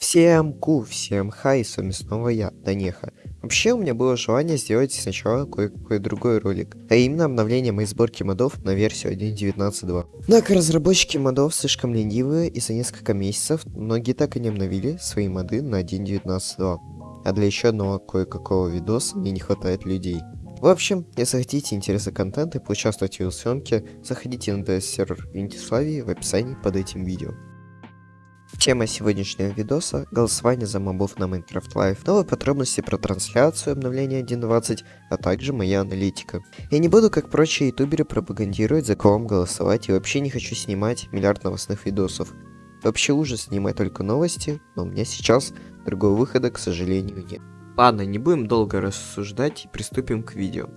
Всем ку, всем хай, с вами снова я, Данеха. Вообще, у меня было желание сделать сначала кое-какой другой ролик, а именно обновление моей сборки модов на версию 1.19.2. Однако разработчики модов слишком ленивые, и за несколько месяцев многие так и не обновили свои моды на 1.19.2. А для еще одного кое-какого видоса мне не хватает людей. В общем, если хотите интересный контент и поучаствовать в его съемке, заходите на DS-сервер Винтиславии в описании под этим видео. Тема сегодняшнего видоса – голосование за мобов на Minecraft Live, новые подробности про трансляцию обновления 1.20, а также моя аналитика. Я не буду, как прочие ютуберы, пропагандировать, за кого вам голосовать, и вообще не хочу снимать миллиард новостных видосов. Вообще ужас снимать только новости, но у меня сейчас другого выхода, к сожалению, нет. Ладно, не будем долго рассуждать и приступим к видео.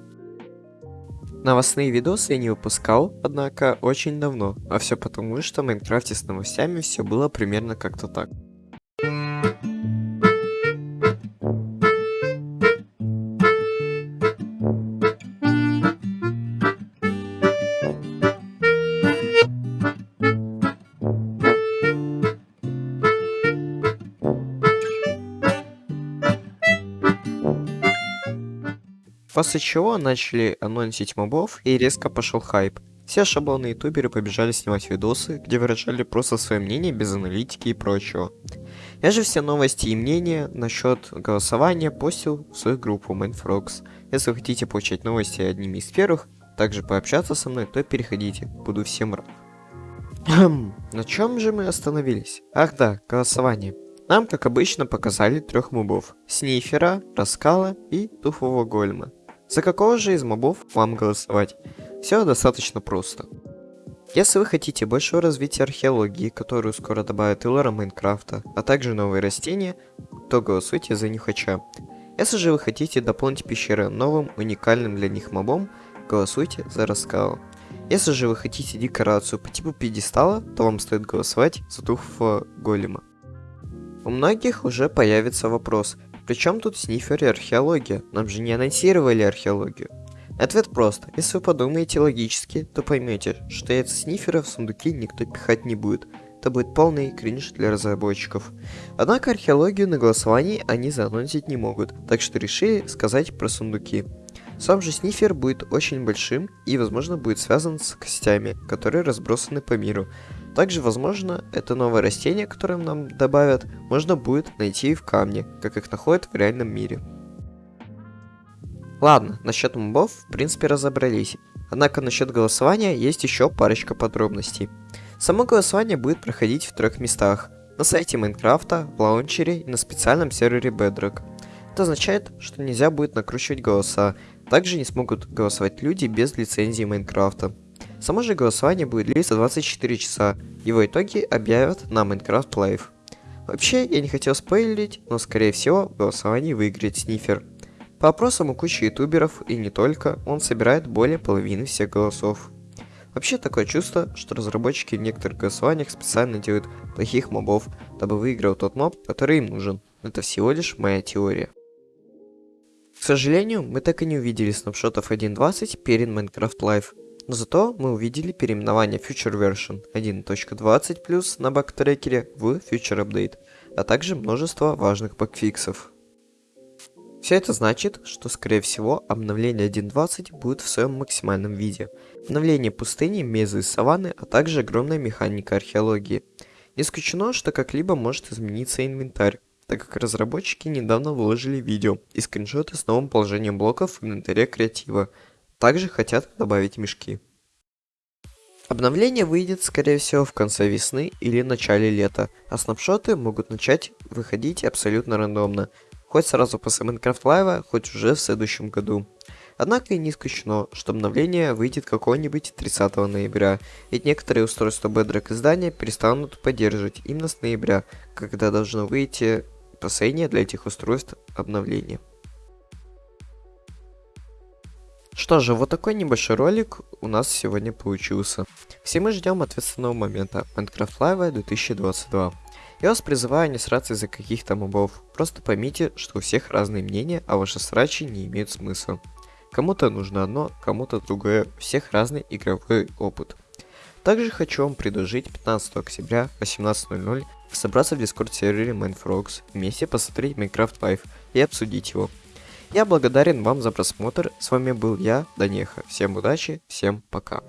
Новостные видосы я не выпускал, однако, очень давно, а все потому, что в Майнкрафте с новостями все было примерно как-то так. После чего начали анонсить мобов и резко пошел хайп. Все шаблонные ютуберы побежали снимать видосы, где выражали просто свое мнение без аналитики и прочего. Я же все новости и мнения насчет голосования постил в свою группу Mindfrogs. Если вы хотите получать новости одними из первых, также пообщаться со мной, то переходите, буду всем рад. На чем же мы остановились? Ах да, голосование. Нам, как обычно, показали трех мобов. Снифера, Раскала и Туфового Гольма. За какого же из мобов вам голосовать? Все достаточно просто. Если вы хотите большего развития археологии, которую скоро добавят и лора Майнкрафта, а также новые растения, то голосуйте за Нюхача. Если же вы хотите дополнить пещеры новым, уникальным для них мобом, голосуйте за Раскала. Если же вы хотите декорацию по типу пьедестала, то вам стоит голосовать за Туфа Голема. У многих уже появится вопрос, причем тут снифер и археология? Нам же не анонсировали археологию. Ответ прост. Если вы подумаете логически, то поймете, что яйца снифера в сундуки никто пихать не будет. Это будет полный кринж для разработчиков. Однако археологию на голосовании они заанонсить не могут, так что решили сказать про сундуки. Сам же снифер будет очень большим и возможно будет связан с костями, которые разбросаны по миру. Также, возможно, это новое растение, которое нам добавят, можно будет найти в камне, как их находят в реальном мире. Ладно, насчет мобов в принципе разобрались. Однако насчет голосования есть еще парочка подробностей. Само голосование будет проходить в трех местах. На сайте Майнкрафта, в лаунчере и на специальном сервере Bedrock. Это означает, что нельзя будет накручивать голоса. Также не смогут голосовать люди без лицензии Майнкрафта. Само же голосование будет длиться 24 часа. Его итоги объявят на Minecraft Live. Вообще, я не хотел спойлерить, но скорее всего в голосовании выиграет Снифер. По опросам у кучи ютуберов и не только, он собирает более половины всех голосов. Вообще такое чувство, что разработчики в некоторых голосованиях специально делают плохих мобов, дабы выиграл тот моб, который им нужен. Это всего лишь моя теория. К сожалению, мы так и не увидели снапшотов 1.20 перед Minecraft Live. Но зато мы увидели переименование Future Version 1.20 на бактрекере в Future Update, а также множество важных багфиксов. Все это значит, что скорее всего обновление 1.20 будет в своем максимальном виде. Обновление пустыни, мезы и саванны, а также огромная механика археологии. Не исключено, что как-либо может измениться инвентарь, так как разработчики недавно выложили видео и скриншоты с новым положением блоков в инвентаре креатива, также хотят добавить мешки. Обновление выйдет, скорее всего, в конце весны или начале лета, а снапшоты могут начать выходить абсолютно рандомно, хоть сразу после Minecraft Live, хоть уже в следующем году. Однако и не исключено, что обновление выйдет какого-нибудь 30 ноября, ведь некоторые устройства Bedrock издания перестанут поддерживать именно с ноября, когда должно выйти последнее для этих устройств обновление. Что же, вот такой небольшой ролик у нас сегодня получился. Все мы ждем ответственного момента Minecraft Live 2022. Я вас призываю не сраться из-за каких-то мобов. Просто поймите, что у всех разные мнения, а ваши срачи не имеют смысла. Кому-то нужно одно, кому-то другое, у всех разный игровой опыт. Также хочу вам предложить 15 октября 18.00 собраться в дискорд сервере Mindfrogs, вместе посмотреть Minecraft Live и обсудить его. Я благодарен вам за просмотр, с вами был я, Данеха. Всем удачи, всем пока.